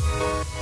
you